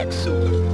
Jack Sulu.